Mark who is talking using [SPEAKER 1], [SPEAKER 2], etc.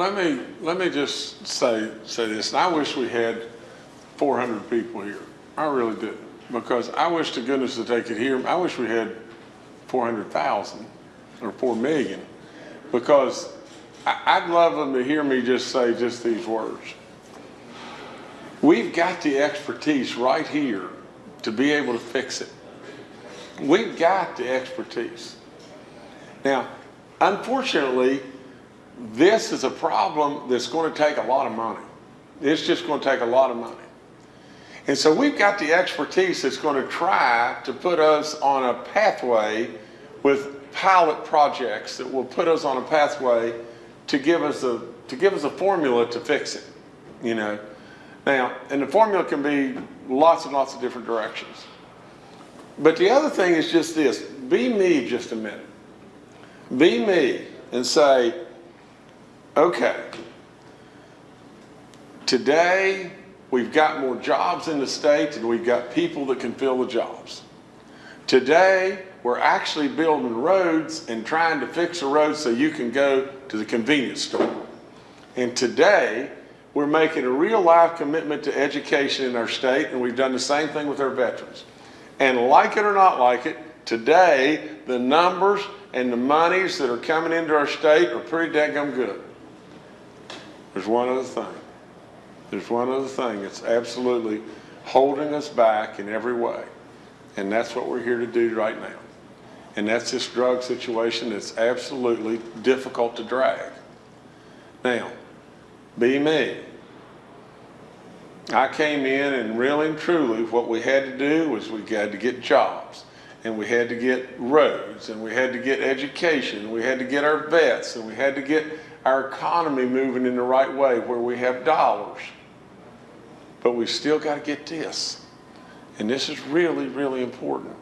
[SPEAKER 1] let me, let me just say, say this, I wish we had four hundred people here. I really do, because I wish to goodness that they could hear, I wish we had four hundred thousand or four million, because I, I'd love them to hear me just say just these words. We've got the expertise right here to be able to fix it. We've got the expertise. Now, unfortunately, this is a problem that's going to take a lot of money. It's just going to take a lot of money. And so we've got the expertise that's going to try to put us on a pathway with pilot projects that will put us on a pathway to give us a to give us a formula to fix it. You know. Now, and the formula can be lots and lots of different directions. But the other thing is just this, be me just a minute. Be me and say, okay, today we've got more jobs in the state and we've got people that can fill the jobs. Today, we're actually building roads and trying to fix a road so you can go to the convenience store. And today, we're making a real life commitment to education in our state and we've done the same thing with our veterans. And like it or not like it, today, the numbers and the monies that are coming into our state are pretty dang good. There's one other thing. There's one other thing that's absolutely holding us back in every way. And that's what we're here to do right now. And that's this drug situation that's absolutely difficult to drag. Now, be me. I came in and really and truly what we had to do was we had to get jobs and we had to get roads and we had to get education we had to get our vets and we had to get our economy moving in the right way where we have dollars. But we still got to get this. And this is really, really important.